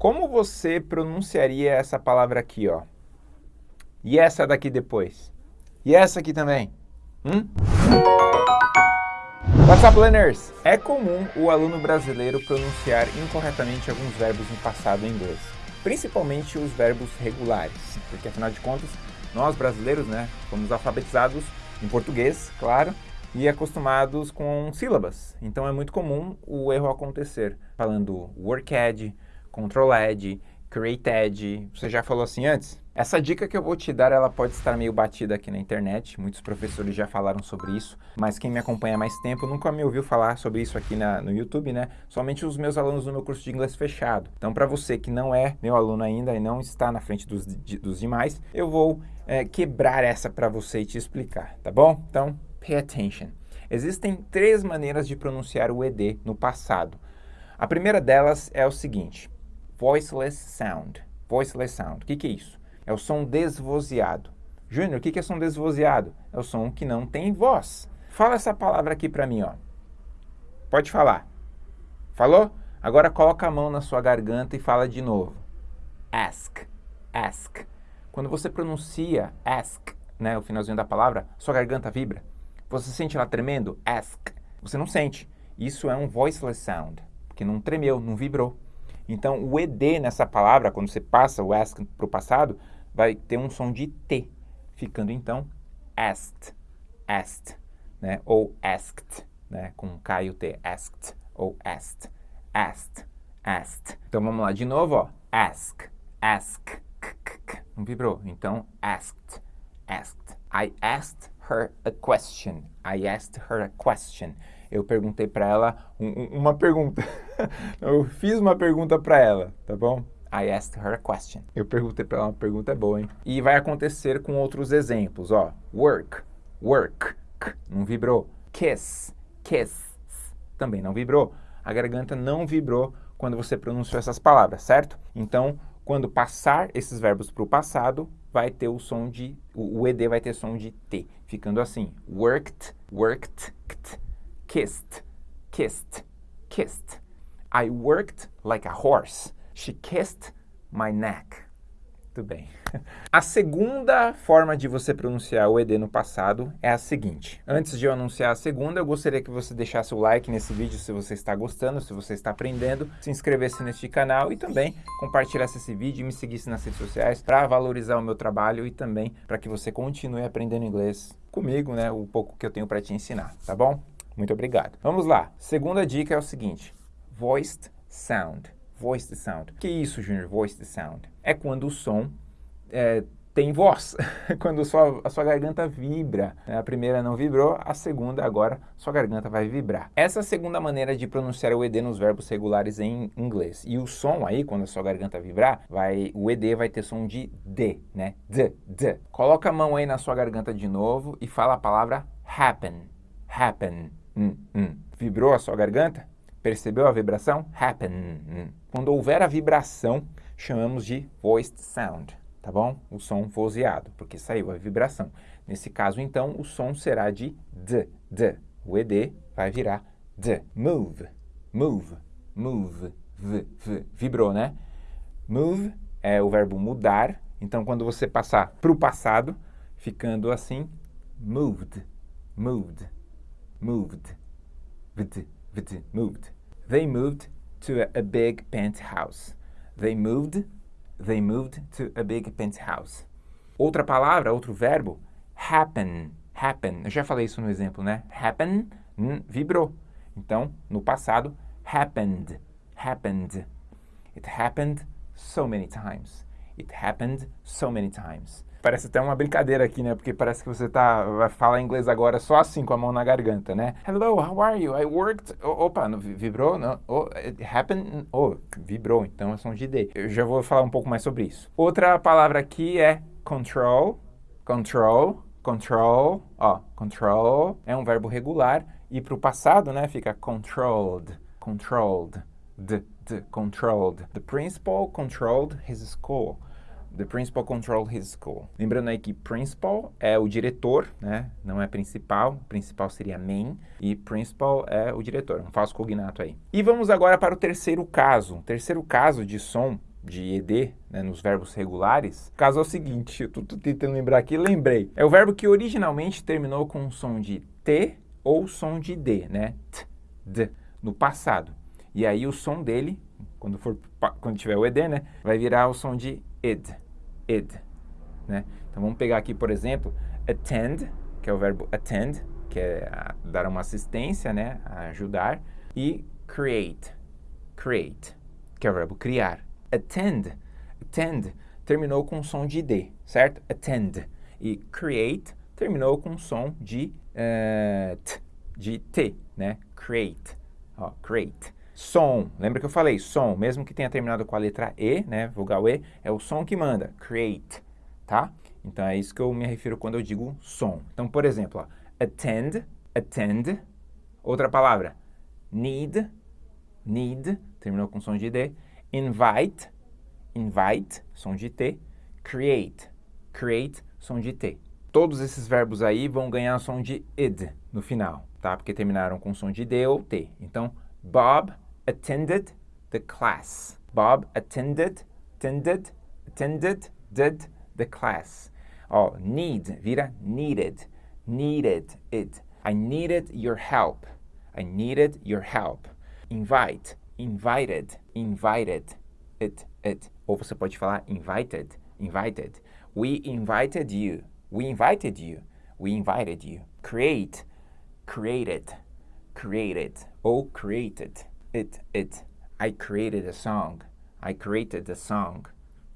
Como você pronunciaria essa palavra aqui, ó? E essa daqui depois? E essa aqui também? Hum? What's up, learners? É comum o aluno brasileiro pronunciar incorretamente alguns verbos no passado em inglês, principalmente os verbos regulares, porque afinal de contas, nós brasileiros, né, fomos alfabetizados em português, claro, e acostumados com sílabas. Então é muito comum o erro acontecer, falando worked, controlled, created. Você já falou assim antes? Essa dica que eu vou te dar, ela pode estar meio batida aqui na internet, muitos professores já falaram sobre isso, mas quem me acompanha há mais tempo nunca me ouviu falar sobre isso aqui na, no YouTube, né? Somente os meus alunos do meu curso de inglês fechado. Então, para você que não é meu aluno ainda e não está na frente dos, de, dos demais, eu vou é, quebrar essa para você e te explicar, tá bom? Então, pay attention. Existem três maneiras de pronunciar o ED no passado. A primeira delas é o seguinte, voiceless sound. Voiceless sound. O que, que é isso? É o som desvozeado. Júnior, o que, que é som desvozeado? É o som que não tem voz. Fala essa palavra aqui para mim, ó. Pode falar. Falou? Agora coloca a mão na sua garganta e fala de novo. Ask, ask. Quando você pronuncia ask, né, o finalzinho da palavra, sua garganta vibra. Você sente ela tremendo? Ask. Você não sente. Isso é um voiceless sound, porque não tremeu, não vibrou. Então, o ED nessa palavra, quando você passa o ask para o passado, vai ter um som de T, ficando então asked, asked, né? ou asked, né? com K e o T, asked, ou asked, asked, asked. Então, vamos lá de novo, ó. ask, ask, não vibrou. Então, asked, asked. I asked her a question. I asked her a question. Eu perguntei para ela um, uma pergunta. Eu fiz uma pergunta para ela, tá bom? I asked her a question. Eu perguntei para ela uma pergunta é boa, hein? E vai acontecer com outros exemplos, ó. Work, work, não vibrou. Kiss, kiss, também não vibrou. A garganta não vibrou quando você pronunciou essas palavras, certo? Então, quando passar esses verbos para o passado, vai ter o som de, o, ED vai ter som de T, ficando assim, worked, worked, kissed, kissed, kissed. I worked like a horse. She kissed my neck. Muito bem. A segunda forma de você pronunciar o ED no passado é a seguinte. Antes de eu anunciar a segunda, eu gostaria que você deixasse o like nesse vídeo se você está gostando, se você está aprendendo, se inscrevesse neste canal e também compartilhasse esse vídeo e me seguisse nas redes sociais para valorizar o meu trabalho e também para que você continue aprendendo inglês comigo, né, o pouco que eu tenho para te ensinar, tá bom? Muito obrigado. Vamos lá. Segunda dica é o seguinte. Voiced sound. Voiced sound. Que isso, Junior? Voiced sound. É quando o som é, tem voz, quando sua, a sua garganta vibra. A primeira não vibrou, a segunda agora sua garganta vai vibrar. Essa é a segunda maneira de pronunciar o ED nos verbos regulares em inglês. E o som aí, quando a sua garganta vibrar, vai, o ED vai ter som de D, né? D, D. Coloca a mão aí na sua garganta de novo e fala a palavra happen, happen. Hum, hum. Vibrou a sua garganta? Percebeu a vibração? Happen. Hum. Quando houver a vibração, chamamos de voiced sound, tá bom? O som vozeado, porque saiu a vibração. Nesse caso, então, o som será de D, D. O ED vai virar D. Move, move, move, v, v. Vibrou, né? Move é o verbo mudar. Então, quando você passar para o passado, ficando assim, moved, moved, moved, vd, vd, moved. They moved to a, big penthouse. They moved, they moved to a big penthouse. Outra palavra, outro verbo, happen, happen. Eu já falei isso no exemplo, né? Happen, hum, vibrou. Então, no passado, happened, happened. It happened so many times. It happened so many times. Parece até uma brincadeira aqui, né? Porque parece que você tá, vai falar inglês agora só assim, com a mão na garganta, né? Hello, how are you? I worked... opa, não, vibrou? Não? Oh, it happened? Oh, vibrou, então é som de D. Eu já vou falar um pouco mais sobre isso. Outra palavra aqui é control. Control. Control. Ó, control é um verbo regular. E para o passado, né, fica controlled. Controlled. The, the, controlled. The principal controlled his school. The principal controlled his school. Lembrando aí que principal é o diretor, né? Não é principal. Principal seria main. E principal é o diretor. Um falso cognato aí. E vamos agora para o terceiro caso. O terceiro caso de som de ed, né, nos verbos regulares, o caso é o seguinte, eu estou tentando lembrar aqui, lembrei. É o verbo que originalmente terminou com um som de t ou som de d, né? T, d, no passado. E aí o som dele, quando for quando tiver o ed, né, vai virar o som de id, id, né? Então vamos pegar aqui, por exemplo, attend, que é o verbo attend, que é dar uma assistência, né, ajudar, e create, create, que é o verbo criar. Attend, attend terminou com som de D, certo? Attend. E create terminou com som de uh, T, de T, né? Create, ó, create. Som, lembra que eu falei som, mesmo que tenha terminado com a letra E, né, vogal E, é o som que manda, create, tá? Então é isso que eu me refiro quando eu digo som. Então, por exemplo, ó, attend, attend, outra palavra, need, need, terminou com som de D, invite, invite, som de T, create, create, som de T. Todos esses verbos aí vão ganhar som de id no final, tá? Porque terminaram com som de D ou T. Então, Bob attended the class. Bob attended, attended, attended, did the class. Ó, need vira needed, needed it. I needed your help. I needed your help. Invite, invited, invited, it, it. Ou você pode falar invited, invited. We invited you. We invited you. We invited you. Create, created, created. Ou created, it, it. I created a song. I created a song.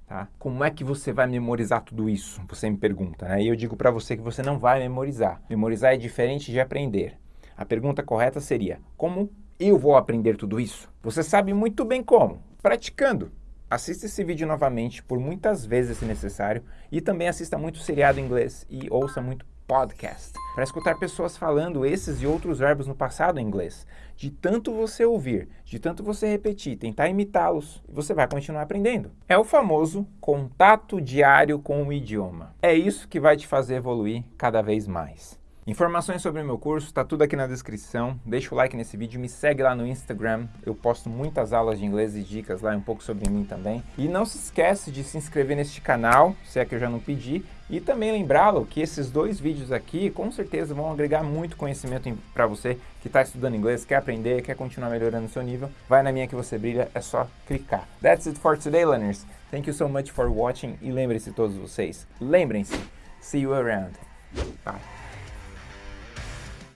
Tá? Como é que você vai memorizar tudo isso? Você me pergunta, né? E eu digo para você que você não vai memorizar. Memorizar é diferente de aprender. A pergunta correta seria: como eu vou aprender tudo isso? Você sabe muito bem como. Praticando. Assista esse vídeo novamente por muitas vezes se necessário e também assista muito seriado em inglês e ouça muito podcast para escutar pessoas falando esses e outros verbos no passado em inglês. De tanto você ouvir, de tanto você repetir, tentar imitá-los, você vai continuar aprendendo. É o famoso contato diário com o idioma. É isso que vai te fazer evoluir cada vez mais. Informações sobre o meu curso, está tudo aqui na descrição. Deixa o like nesse vídeo, me segue lá no Instagram. Eu posto muitas aulas de inglês e dicas lá, um pouco sobre mim também. E não se esquece de se inscrever neste canal, se é que eu já não pedi. E também lembrá-lo que esses dois vídeos aqui, com certeza, vão agregar muito conhecimento para você que está estudando inglês, quer aprender, quer continuar melhorando seu nível. Vai na minha que você brilha, é só clicar. That's it for today, learners. Thank you so much for watching. E lembre-se todos vocês, lembrem-se, see you around. Bye.